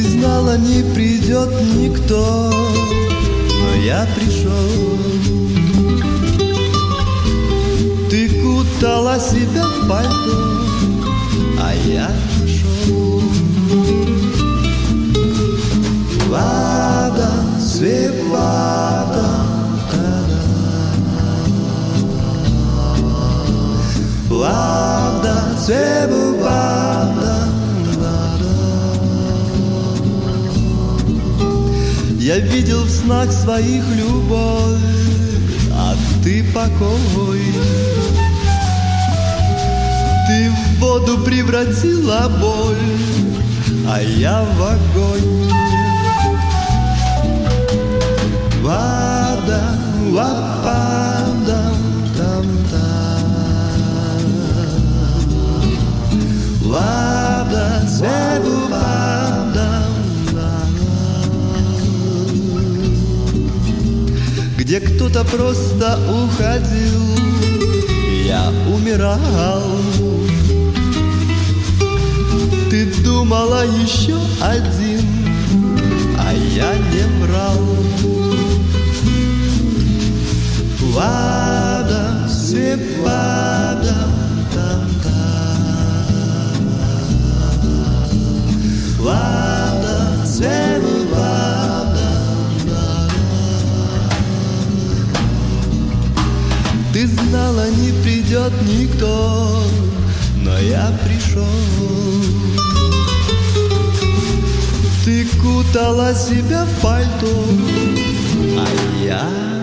знала, не придет никто, но я пришел. Ты кутала себя в пальто, а я шел. Вода, свет, вода, Вода, свет, вода, Я видел в снах своих любовь, а ты покой. Ты в воду превратила боль, а я в огонь. Где кто-то просто уходил, я умирал. Ты думала еще один, а я не врал. Вода, свепада, там знала, не придет никто, но я пришел. Ты кутала себя в пальто, а я...